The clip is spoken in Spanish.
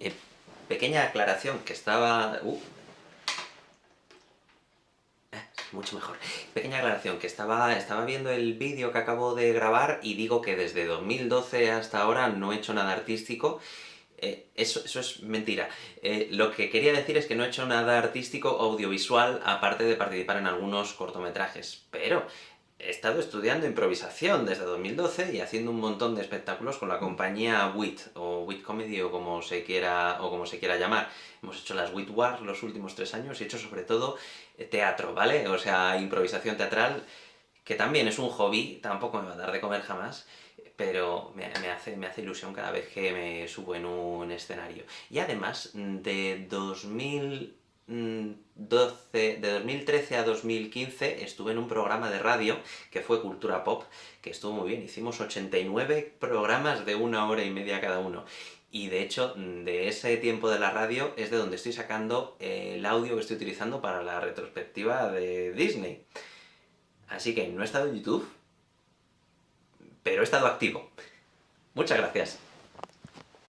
Eh, pequeña aclaración, que estaba... Uh, eh, mucho mejor. Pequeña aclaración, que estaba, estaba viendo el vídeo que acabo de grabar y digo que desde 2012 hasta ahora no he hecho nada artístico, eh, eso, eso, es mentira. Lo que quería decir es que no he hecho nada artístico audiovisual, aparte de participar en algunos cortometrajes, pero he estado estudiando improvisación desde 2012 y haciendo un montón de espectáculos con la compañía WIT, o WIT Comedy, o como se quiera, o como se quiera llamar. Hemos hecho las WIT Wars los últimos tres años y he hecho sobre todo eh, teatro, ¿vale? O sea, improvisación teatral, que también es un hobby, tampoco me va a dar de comer jamás, pero me, hace, me hace ilusión cada vez que me subo en un escenario. Y además, de 2000 12, de 2013 a 2015 estuve en un programa de radio que fue Cultura Pop, que estuvo muy bien, hicimos 89 programas de una hora y media cada uno. Y de hecho, de ese tiempo de la radio es de donde estoy sacando el audio que estoy utilizando para la retrospectiva de Disney. Así que no he estado en YouTube, pero he estado activo. Muchas gracias.